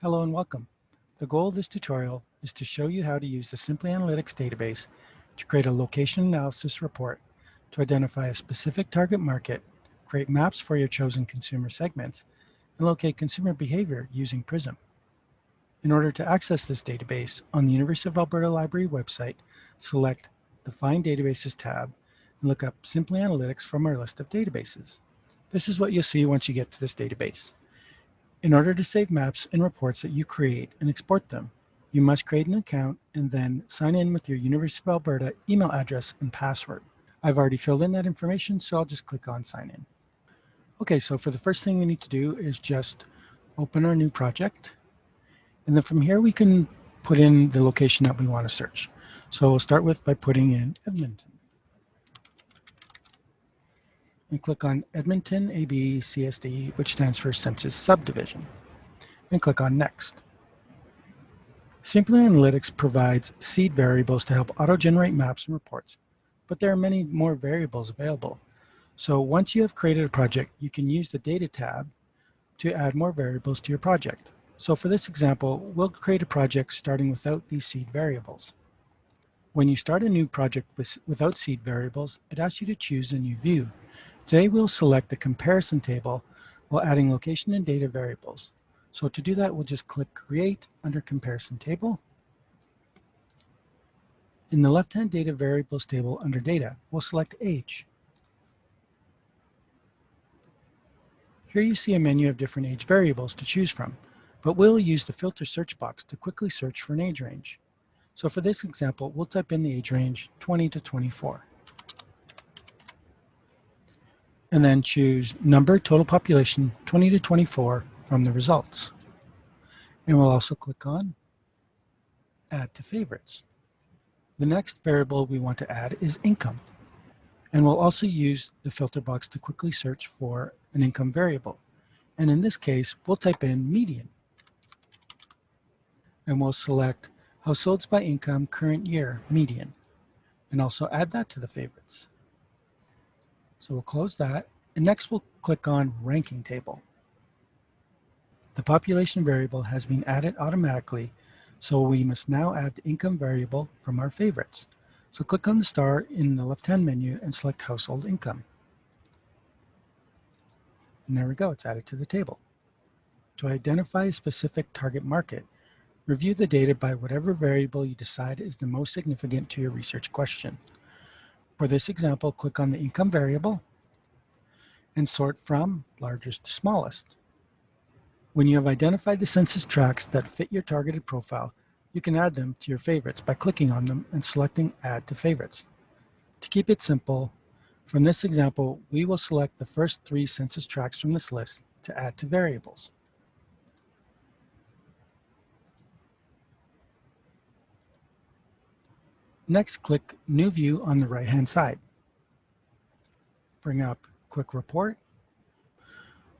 Hello and welcome. The goal of this tutorial is to show you how to use the Simply Analytics database to create a location analysis report to identify a specific target market, create maps for your chosen consumer segments, and locate consumer behavior using PRIZM. In order to access this database, on the University of Alberta Library website, select the Find Databases tab and look up Simply Analytics from our list of databases. This is what you'll see once you get to this database. In order to save maps and reports that you create and export them, you must create an account and then sign in with your University of Alberta email address and password. I've already filled in that information, so I'll just click on sign in. Okay, so for the first thing we need to do is just open our new project. And then from here, we can put in the location that we want to search. So we'll start with by putting in Edmonton and click on Edmonton AB CSD, which stands for Census Subdivision, and click on Next. Simply Analytics provides seed variables to help auto-generate maps and reports, but there are many more variables available. So once you have created a project, you can use the Data tab to add more variables to your project. So for this example, we'll create a project starting without these seed variables. When you start a new project with, without seed variables, it asks you to choose a new view. Today we'll select the comparison table while adding location and data variables. So to do that, we'll just click Create under Comparison Table. In the left-hand Data Variables table under Data, we'll select Age. Here you see a menu of different age variables to choose from, but we'll use the filter search box to quickly search for an age range. So for this example, we'll type in the age range 20 to 24 and then choose number total population 20 to 24 from the results. And we'll also click on add to favorites. The next variable we want to add is income. And we'll also use the filter box to quickly search for an income variable. And in this case, we'll type in median. And we'll select households by income current year median. And also add that to the favorites. So we'll close that. And next we'll click on ranking table. The population variable has been added automatically, so we must now add the income variable from our favorites. So click on the star in the left-hand menu and select household income. And there we go, it's added to the table. To identify a specific target market, review the data by whatever variable you decide is the most significant to your research question. For this example, click on the income variable and sort from largest to smallest. When you have identified the census tracts that fit your targeted profile, you can add them to your favorites by clicking on them and selecting Add to Favorites. To keep it simple, from this example, we will select the first three census tracts from this list to add to variables. Next, click New View on the right-hand side. Bring up Quick Report.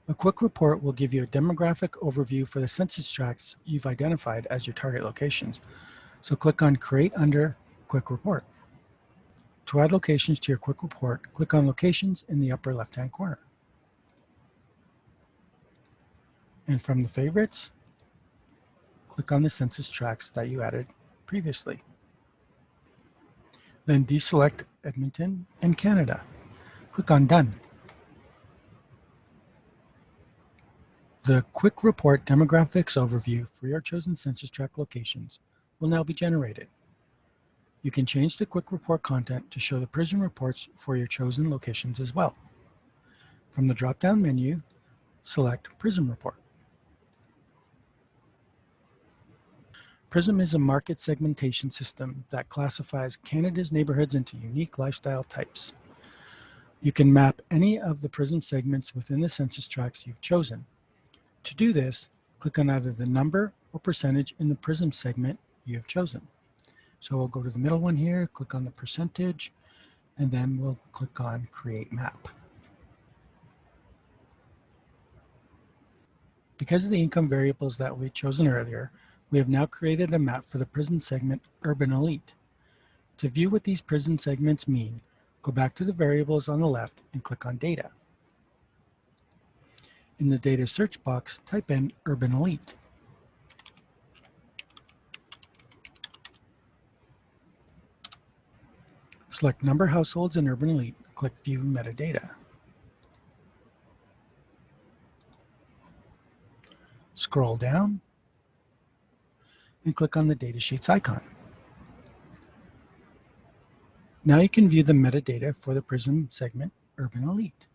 A quick report will give you a demographic overview for the census tracts you've identified as your target locations. So click on Create under Quick Report. To add locations to your quick report, click on Locations in the upper left-hand corner. And from the favorites, click on the census tracts that you added previously. Then deselect Edmonton and Canada. Click on Done. The Quick Report Demographics Overview for your chosen census tract locations will now be generated. You can change the Quick Report content to show the PRIZM reports for your chosen locations as well. From the drop-down menu, select PRIZM Report. PRIZM is a market segmentation system that classifies Canada's neighborhoods into unique lifestyle types. You can map any of the PRIZM segments within the census tracts you've chosen. To do this, click on either the number or percentage in the PRIZM segment you have chosen. So we'll go to the middle one here, click on the percentage, and then we'll click on Create Map. Because of the income variables that we've chosen earlier, we have now created a map for the PRIZM segment Urban Elite. To view what these PRIZM segments mean, go back to the variables on the left and click on Data. In the Data search box, type in Urban Elite. Select number households in Urban Elite, click View Metadata. Scroll down and click on the Datasheets icon. Now you can view the metadata for the PRIZM segment Urban Elite.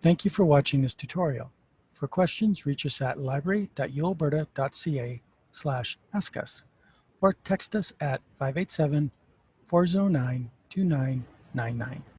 Thank you for watching this tutorial. For questions, reach us at library.ualberta.ca slash ask us or text us at 587 409 2999.